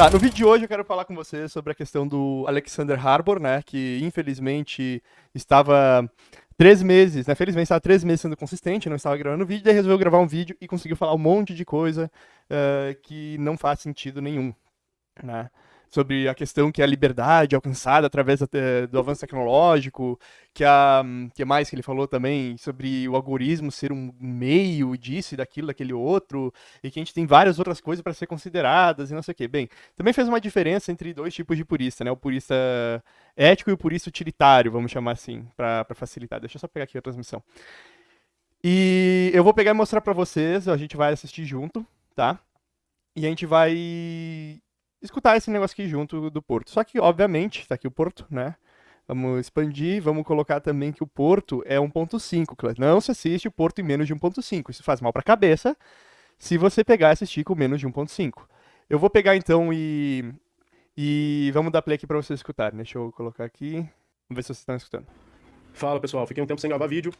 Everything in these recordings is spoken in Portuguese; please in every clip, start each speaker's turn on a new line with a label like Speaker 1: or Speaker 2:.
Speaker 1: Tá, no vídeo de hoje eu quero falar com vocês sobre a questão do Alexander Harbour, né, que infelizmente estava três meses, né, felizmente estava três meses sendo consistente, não estava gravando vídeo, daí resolveu gravar um vídeo e conseguiu falar um monte de coisa uh, que não faz sentido nenhum, né sobre a questão que é a liberdade alcançada através do avanço tecnológico, que a que mais que ele falou também sobre o algoritmo ser um meio disso e daquilo, daquele outro, e que a gente tem várias outras coisas para ser consideradas e não sei o quê. Bem, também fez uma diferença entre dois tipos de purista, né? O purista ético e o purista utilitário, vamos chamar assim, para facilitar. Deixa eu só pegar aqui a transmissão. E eu vou pegar e mostrar para vocês, a gente vai assistir junto, tá? E a gente vai escutar esse negócio aqui junto do Porto. Só que, obviamente, está aqui o Porto, né? Vamos expandir, vamos colocar também que o Porto é 1.5. Não se assiste o Porto em menos de 1.5. Isso faz mal para a cabeça se você pegar e assistir com menos de 1.5. Eu vou pegar então e... E vamos dar play aqui para vocês escutarem. Deixa eu colocar aqui. Vamos ver se vocês estão escutando.
Speaker 2: Fala pessoal, fiquei um tempo sem gravar vídeo.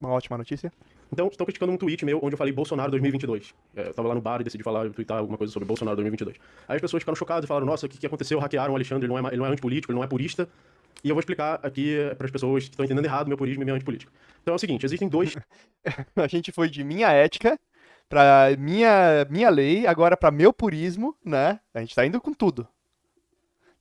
Speaker 1: Uma ótima notícia.
Speaker 2: Então, estão criticando um tweet meu onde eu falei Bolsonaro 2022. É, eu tava lá no bar e decidi falar, twittar alguma coisa sobre Bolsonaro 2022. Aí as pessoas ficaram chocadas e falaram: Nossa, o que, que aconteceu? Hackearam o Alexandre, ele não, é, ele não é antipolítico, ele não é purista. E eu vou explicar aqui eh, para as pessoas que estão entendendo errado meu purismo e meu antipolítico. Então é o seguinte: existem dois.
Speaker 1: a gente foi de minha ética para minha, minha lei, agora para meu purismo, né? A gente tá indo com tudo.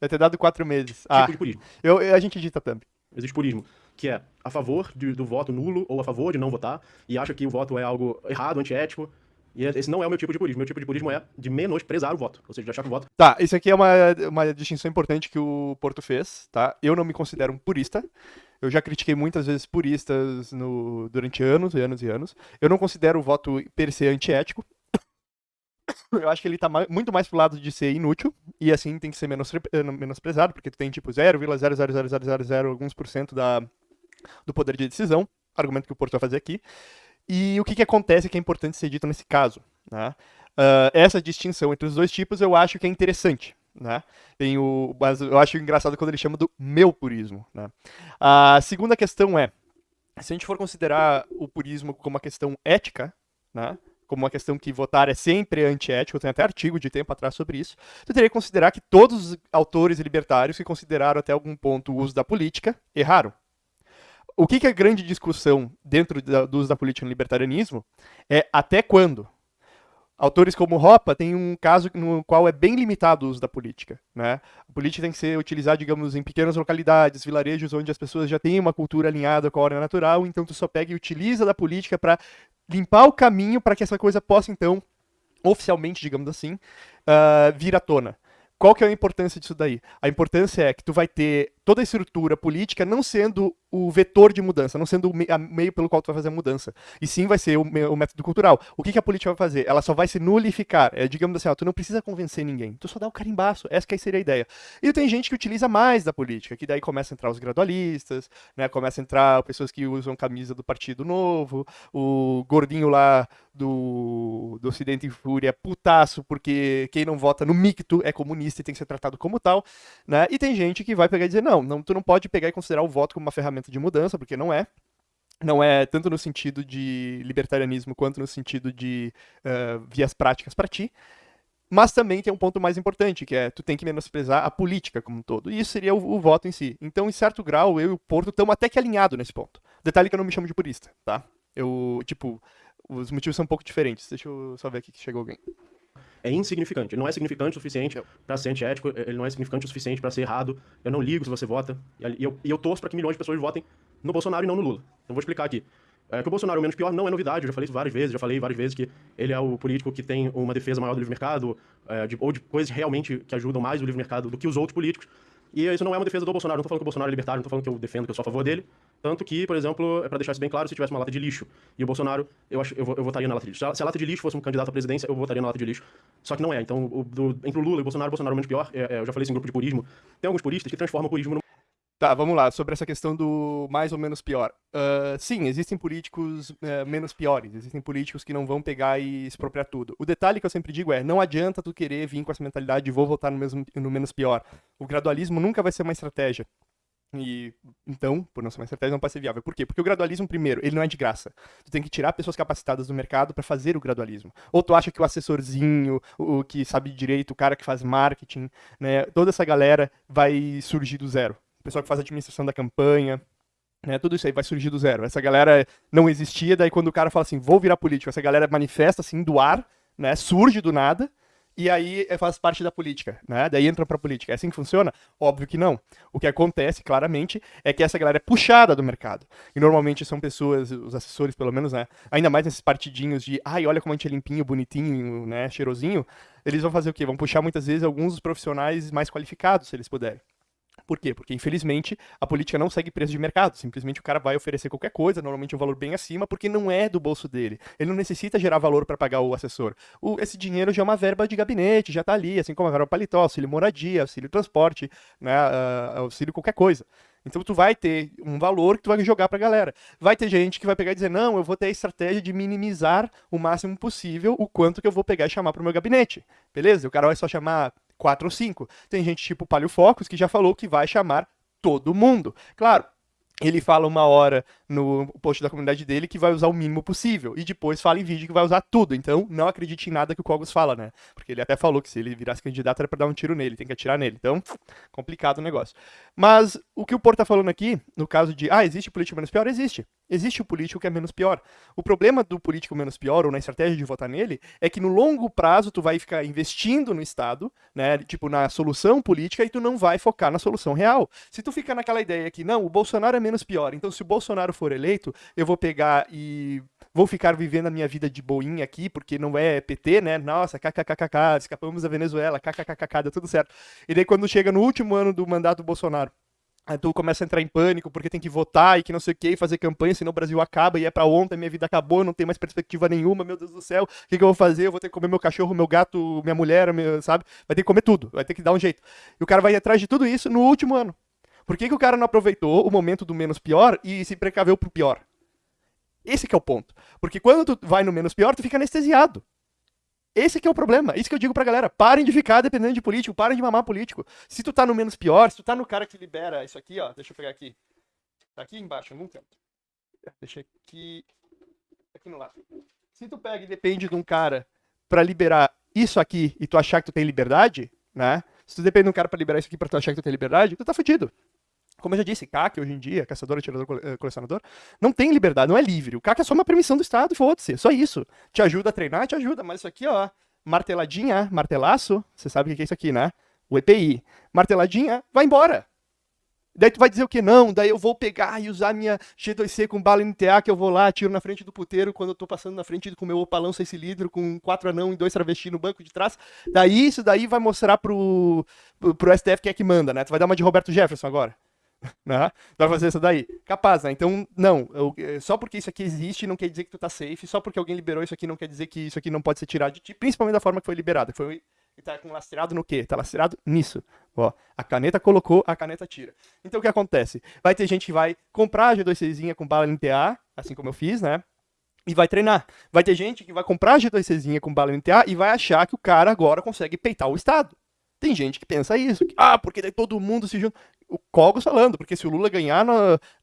Speaker 1: Deve ter dado quatro meses.
Speaker 2: Tipo ah, de purismo.
Speaker 1: Eu, a gente edita também.
Speaker 2: Existe purismo que é a favor de, do voto nulo ou a favor de não votar e acha que o voto é algo errado, antiético. E esse não é o meu tipo de purismo. Meu tipo de purismo é de menosprezar o voto. Ou seja, de achar que o voto.
Speaker 1: Tá, isso aqui é uma, uma distinção importante que o Porto fez, tá? Eu não me considero um purista. Eu já critiquei muitas vezes puristas no, durante anos e anos e anos. Eu não considero o voto per se antiético. Eu acho que ele tá muito mais pro lado de ser inútil, e assim tem que ser menos, menosprezado, porque tu tem tipo 0,00000 alguns por cento da, do poder de decisão, argumento que o Porto vai fazer aqui. E o que, que acontece que é importante ser dito nesse caso? Né? Uh, essa distinção entre os dois tipos eu acho que é interessante. Né? Tem o, mas eu acho engraçado quando ele chama do meu purismo. Né? A segunda questão é, se a gente for considerar o purismo como uma questão ética, né? como uma questão que votar é sempre antiético, tem até artigo de tempo atrás sobre isso, tu teria que considerar que todos os autores libertários que consideraram até algum ponto o uso da política erraram o que, que é grande discussão dentro da, do uso da política no libertarianismo é até quando. Autores como Ropa têm um caso no qual é bem limitado o uso da política. Né? A política tem que ser utilizada, digamos, em pequenas localidades, vilarejos onde as pessoas já têm uma cultura alinhada com a ordem natural, então tu só pega e utiliza da política para limpar o caminho para que essa coisa possa, então, oficialmente, digamos assim, uh, vir à tona. Qual que é a importância disso daí? A importância é que tu vai ter toda a estrutura política não sendo o vetor de mudança, não sendo o meio pelo qual tu vai fazer a mudança. E sim vai ser o, o método cultural. O que, que, a política vai fazer? Ela só vai se nulificar. É, digamos assim, ó, tu não precisa convencer ninguém. Tu só dá o carimbaço. Essa que seria a ideia. E tem gente que utiliza mais da política, que daí começa a entrar os gradualistas, né? Começa a entrar pessoas que usam camisa do Partido Novo, o gordinho lá do, do Ocidente em Fúria, putaço, porque quem não vota no micto é comunista e tem que ser tratado como tal, né? E tem gente que vai pegar e dizer, não, não, tu não pode pegar e considerar o voto como uma ferramenta de mudança, porque não é. Não é tanto no sentido de libertarianismo quanto no sentido de uh, vias práticas para ti. Mas também tem um ponto mais importante, que é tu tem que menosprezar a política como um todo. E isso seria o, o voto em si. Então, em certo grau, eu e o Porto estamos até que alinhados nesse ponto. Detalhe que eu não me chamo de purista, tá? Eu, tipo, os motivos são um pouco diferentes. Deixa eu só ver aqui que chegou alguém
Speaker 2: é insignificante. Ele não é significante o suficiente para ser antiético, ele não é significante o suficiente para ser errado. Eu não ligo se você vota. E eu, e eu torço para que milhões de pessoas votem no Bolsonaro e não no Lula. Então vou explicar aqui. É, que o Bolsonaro é o menos pior não é novidade, eu já falei isso várias vezes, já falei várias vezes que ele é o político que tem uma defesa maior do livre mercado, é, de, ou de coisas realmente que ajudam mais o livre mercado do que os outros políticos. E isso não é uma defesa do Bolsonaro, não tô falando que o Bolsonaro é libertário, não tô falando que eu defendo, que eu sou a favor dele. Tanto que, por exemplo, é para deixar isso bem claro, se tivesse uma lata de lixo e o Bolsonaro, eu, acho, eu, eu votaria na lata de lixo. Se a, lata de lixo fosse um candidato à presidência, eu votaria na lata de lixo. Só que não é. Então, o, do, entre o Lula e o Bolsonaro, o Bolsonaro é menos pior. É, é, eu já falei isso em grupo de purismo. Tem alguns puristas que transformam o purismo num
Speaker 1: Tá, vamos lá, sobre essa questão do mais ou menos pior. Uh, sim, existem políticos uh, menos piores, existem políticos que não vão pegar e expropriar tudo. O detalhe que eu sempre digo é, não adianta tu querer vir com essa mentalidade de vou votar no, mesmo, no menos pior. O gradualismo nunca vai ser uma estratégia. E então, por não ser uma estratégia, não pode ser viável. Por quê? Porque o gradualismo, primeiro, ele não é de graça. Tu tem que tirar pessoas capacitadas do mercado para fazer o gradualismo. Ou tu acha que o assessorzinho, o, que sabe direito, o cara que faz marketing, né, toda essa galera vai surgir do zero. O pessoal que faz administração da campanha, né, tudo isso aí vai surgir do zero. Essa galera não existia, daí quando o cara fala assim, vou virar político, essa galera manifesta assim do ar, né, surge do nada, e aí eh, faz parte da política, né? Daí entra pra política. É assim que funciona? Óbvio que não. O que acontece, claramente, é que essa galera é puxada do mercado. E normalmente são pessoas, os assessores pelo menos, né? Ainda mais nesses partidinhos de, ai, olha como a gente é limpinho, bonitinho, né? Cheirosinho. Eles vão fazer o quê? Vão puxar muitas vezes alguns dos profissionais mais qualificados, se eles puderem. Por quê? Porque, infelizmente, a política não segue preço de mercado. Simplesmente o cara vai oferecer qualquer coisa, normalmente um valor bem acima, porque não é do bolso dele. Ele não necessita gerar valor para pagar o assessor. O, esse dinheiro já é uma verba de gabinete, já está ali, assim como a verba paletó, auxílio moradia, auxílio transporte, né, uh, auxílio qualquer coisa. Então tu vai ter um valor que tu vai jogar pra galera. Vai ter gente que vai pegar e dizer, não, eu vou ter a estratégia de minimizar o máximo possível o quanto que eu vou pegar e chamar pro meu gabinete. Beleza? O cara vai só chamar quatro ou cinco. Tem gente tipo Palio Focus que já falou que vai chamar todo mundo. Claro, ele fala uma hora no post da comunidade dele que vai usar o mínimo possível. E depois fala em vídeo que vai usar tudo. Então, não acredite em nada que o Cogos fala, né? Porque ele até falou que se ele virasse candidato era pra dar um tiro nele, tem que atirar nele. Então, complicado o negócio. Mas o que o Porto tá falando aqui, no caso de, ah, existe político menos pior? Existe. Existe o político que é menos pior. O problema do político menos pior, ou na estratégia de votar nele, é que no longo prazo tu vai ficar investindo no Estado, né? Tipo, na solução política e tu não vai focar na solução real. Se tu fica naquela ideia que, não, o Bolsonaro é menos pior, então se o Bolsonaro for eleito, eu vou pegar e vou ficar vivendo a minha vida de boinha aqui, porque não é PT, né? Nossa, kkkk, escapamos da Venezuela, kkkk, deu tudo certo. E daí quando chega no último ano do mandato do Bolsonaro, Aí tu começa a entrar em pânico porque tem que votar e que não sei o que, fazer campanha, senão o Brasil acaba e é pra ontem, minha vida acabou, não tem mais perspectiva nenhuma, meu Deus do céu, o que, que eu vou fazer? Eu vou ter que comer meu cachorro, meu gato, minha mulher, meu, sabe? Vai ter que comer tudo, vai ter que dar um jeito. E o cara vai atrás de tudo isso no último ano. Por que, que o cara não aproveitou o momento do menos pior e se precaveu pro pior? Esse é o ponto. Porque quando tu vai no menos pior, tu fica anestesiado. Esse que é o problema. Isso que eu digo pra galera. Parem de ficar dependendo de político, parem de mamar político. Se tu tá no menos pior, se tu tá no cara que libera isso aqui, ó. Deixa eu pegar aqui. Tá aqui embaixo, em algum canto. Deixa aqui. Aqui no lado. Se tu pega e depende de um cara pra liberar isso aqui e tu achar que tu tem liberdade, né? Se tu depende de um cara pra liberar isso aqui pra tu achar que tu tem liberdade, tu tá fudido. Como eu já disse, CAC hoje em dia, caçador, atirador, eh, colecionador, não tem liberdade, não é livre. O CAC é só uma permissão do Estado, foda-se, só isso. Te ajuda a treinar, te ajuda, mas isso aqui, ó, marteladinha, martelaço, você sabe o que é isso aqui, né? O EPI. Marteladinha, vai embora. Daí tu vai dizer o que? Não, daí eu vou pegar e usar minha G2C com bala NTA, que eu vou lá, tiro na frente do puteiro quando eu tô passando na frente com meu opalão 6 cilindro, com quatro anão e dois travesti no banco de trás. Daí isso daí vai mostrar pro, pro STF quem é que manda, né? Tu vai dar uma de Roberto Jefferson agora né? Vai fazer isso daí. Capaz, né? Então, não. Eu, eh, só porque isso aqui existe não quer dizer que tu tá safe. Só porque alguém liberou isso aqui não quer dizer que isso aqui não pode ser tirado de ti. Principalmente da forma que foi liberado. Foi tá com no quê? Tá lastreado nisso. Ó, a caneta colocou, a caneta tira. Então o que acontece? Vai ter gente que vai comprar a G2Czinha com bala NTA, assim como eu fiz, né? E vai treinar. Vai ter gente que vai comprar a G2Czinha com bala NTA e vai achar que o cara agora consegue peitar o Estado. Tem gente que pensa isso. Que, ah, porque daí todo mundo se junta o Cogos falando, porque se o Lula ganhar,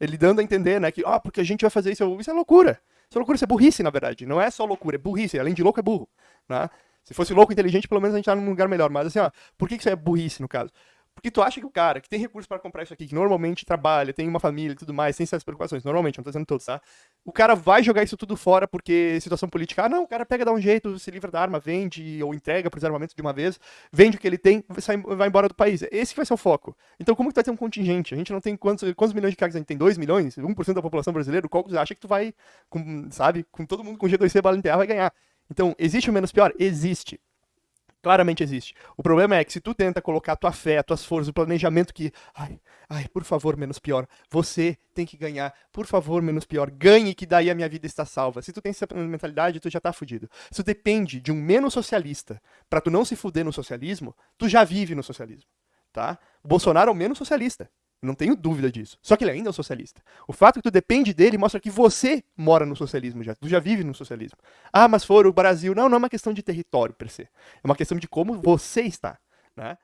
Speaker 1: ele dando a entender, né, que, ah, porque a gente vai fazer isso, isso é loucura. Isso é loucura, isso é burrice, na verdade. Não é só loucura, é burrice. Além de louco, é burro. Né? Se fosse louco inteligente, pelo menos a gente tá num lugar melhor. Mas assim, ó, por que isso é burrice, no caso? Porque tu acha que o cara que tem recursos para comprar isso aqui, que normalmente trabalha, tem uma família e tudo mais, sem essas preocupações, normalmente, não tô dizendo todos, tá? O cara vai jogar isso tudo fora porque situação política, ah, não, o cara pega, dá um jeito, se livra da arma, vende ou entrega pros armamentos de uma vez, vende o que ele tem, sai, vai embora do país. Esse vai ser o foco. Então como que tu vai ter um contingente? A gente não tem quantos, quantos milhões de cargos? A gente tem 2 milhões, 1% da população brasileira, qual acha que tu vai, com, sabe, com todo mundo com G2C bala vai ganhar. Então, existe o menos pior? Existe claramente existe. O problema é que se tu tenta colocar a tua fé, as tuas forças, o planejamento que, ai, ai, por favor, menos pior, você tem que ganhar, por favor, menos pior, ganhe que daí a minha vida está salva. Se tu tem essa mentalidade, tu já tá fudido. Se tu depende de um menos socialista para tu não se fuder no socialismo, tu já vive no socialismo, tá? O Bolsonaro é o menos socialista. Não tenho dúvida disso. Só que ele ainda é um socialista. O fato que tu depende dele mostra que você mora no socialismo já. Tu já vive no socialismo. Ah, mas for o Brasil. Não, não é uma questão de território per se. É uma questão de como você está. Né?